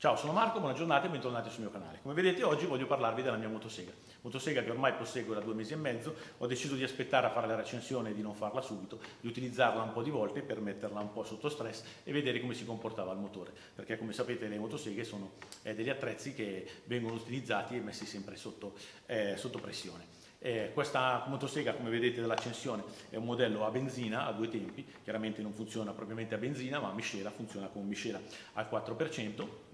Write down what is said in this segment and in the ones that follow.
Ciao, sono Marco, buona giornata e bentornati sul mio canale. Come vedete oggi voglio parlarvi della mia motosega. Motosega che ormai posseggo da due mesi e mezzo, ho deciso di aspettare a fare la recensione e di non farla subito, di utilizzarla un po' di volte per metterla un po' sotto stress e vedere come si comportava il motore. Perché come sapete le motoseghe sono eh, degli attrezzi che vengono utilizzati e messi sempre sotto, eh, sotto pressione. Eh, questa motosega come vedete dall'accensione è un modello a benzina a due tempi, chiaramente non funziona propriamente a benzina ma a miscela, funziona con miscela al 4%,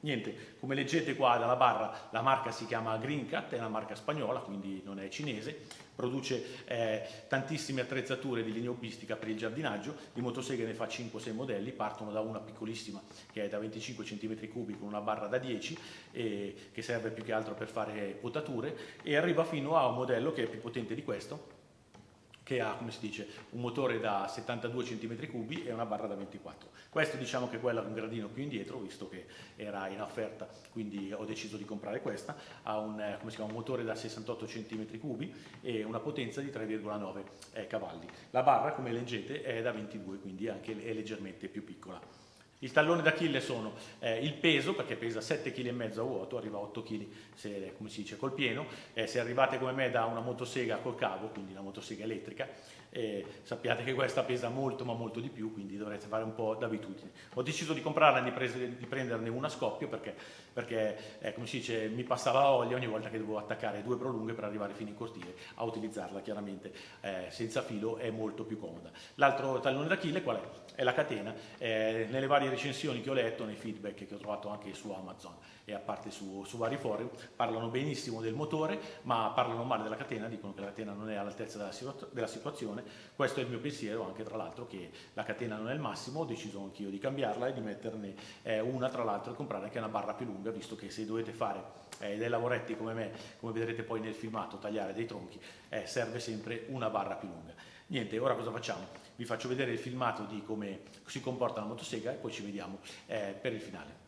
Niente, come leggete qua dalla barra, la marca si chiama Green Cat, è una marca spagnola, quindi non è cinese, produce eh, tantissime attrezzature di linea hobbistica per il giardinaggio, di motoseghe ne fa 5-6 modelli, partono da una piccolissima che è da 25 cm3 con una barra da 10 e che serve più che altro per fare potature e arriva fino a un modello che è più potente di questo, che ha, come si dice, un motore da 72 cm3 e una barra da 24. Questo diciamo che è quella un gradino più indietro, visto che era in offerta, quindi ho deciso di comprare questa. Ha un, eh, chiama, un motore da 68 cm3 e una potenza di 3,9 eh, cavalli. La barra, come leggete, è da 22, quindi anche è leggermente più piccola. Il tallone d'Achille sono eh, il peso, perché pesa 7,5 kg a vuoto, arriva a 8 kg se, come si dice, col pieno. Eh, se arrivate come me da una motosega col cavo, quindi una motosega elettrica, eh, sappiate che questa pesa molto ma molto di più, quindi dovrete fare un po' d'abitudine. Ho deciso di comprarla e di, prenderne una a scoppio perché, perché eh, come si dice, mi passava olio ogni volta che dovevo attaccare due prolunghe per arrivare fino in cortile a utilizzarla chiaramente eh, senza filo è molto più comoda. L'altro tallone d'Achille qual è? È la catena. Eh, nelle varie recensioni che ho letto, nei feedback che ho trovato anche su Amazon e a parte su, su vari forum, parlano benissimo del motore, ma parlano male della catena, dicono che la catena non è all'altezza della, situa della, situazione. Questo è il mio pensiero, anche tra l'altro che la catena non è il massimo, ho deciso anch'io di cambiarla e di metterne eh, una tra l'altro e comprare anche una barra più lunga, visto che se dovete fare eh, dei lavoretti come me, come vedrete poi nel filmato, tagliare dei tronchi, eh, serve sempre una barra più lunga. Niente, ora cosa facciamo? Vi faccio vedere il filmato di come si comporta la motosega e poi ci vediamo eh, per il finale.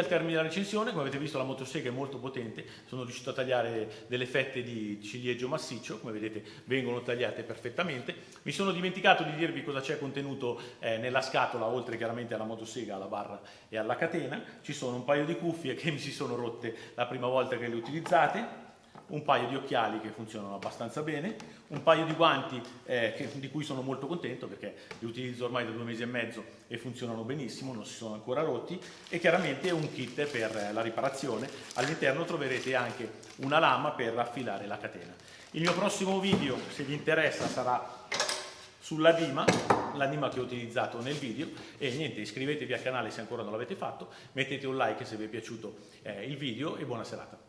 Al termine della recensione, come avete visto la motosega è molto potente, sono riuscito a tagliare delle fette di ciliegio massiccio, come vedete vengono tagliate perfettamente. Mi sono dimenticato di dirvi cosa c'è contenuto eh, nella scatola, oltre chiaramente alla motosega, alla barra e alla catena. Ci sono un paio di cuffie che mi si sono rotte la prima volta che le utilizzate, un paio di occhiali che funzionano abbastanza bene, un paio di guanti eh, che, di cui sono molto contento perché li utilizzo ormai da due mesi e mezzo e funzionano benissimo, non si sono ancora rotti e chiaramente un kit per la riparazione. All'interno troverete anche una lama per affilare la catena. Il mio prossimo video, se vi interessa, sarà sulla Dima, l'anima che ho utilizzato nel video e niente, iscrivetevi al canale se ancora non l'avete fatto, mettete un like se vi è piaciuto eh, il video e buona serata.